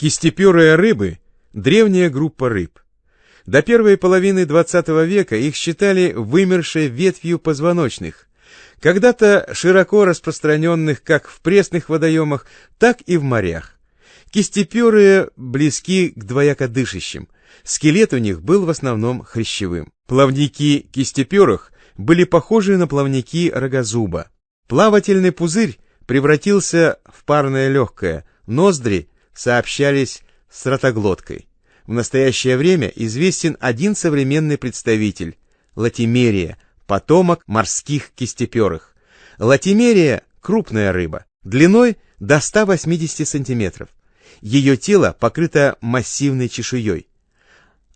Кистеперые рыбы – древняя группа рыб. До первой половины XX века их считали вымершей ветвью позвоночных, когда-то широко распространенных как в пресных водоемах, так и в морях. Кистеперые близки к двоякодышащим. Скелет у них был в основном хрящевым. Плавники кистеперых были похожи на плавники рогозуба. Плавательный пузырь превратился в парное легкое, ноздри сообщались с ротоглоткой. В настоящее время известен один современный представитель – латимерия, потомок морских кистеперых. Латимерия – крупная рыба, длиной до 180 сантиметров. Ее тело покрыто массивной чешуей.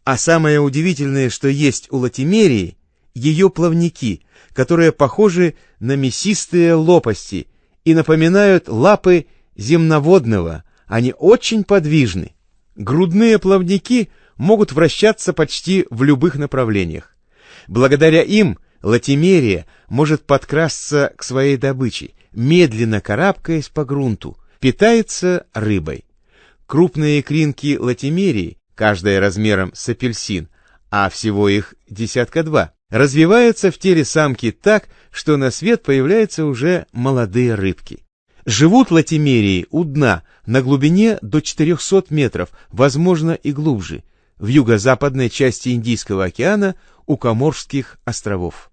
А самое удивительное, что есть у латимерии – ее плавники, которые похожи на мясистые лопасти и напоминают лапы земноводного – они очень подвижны. Грудные плавники могут вращаться почти в любых направлениях. Благодаря им латимерия может подкрасться к своей добыче, медленно карабкаясь по грунту, питается рыбой. Крупные кринки латимерии, каждая размером с апельсин, а всего их десятка два, развиваются в теле самки так, что на свет появляются уже молодые рыбки. Живут латимерии у дна на глубине до 400 метров, возможно и глубже, в юго-западной части Индийского океана у Коморских островов.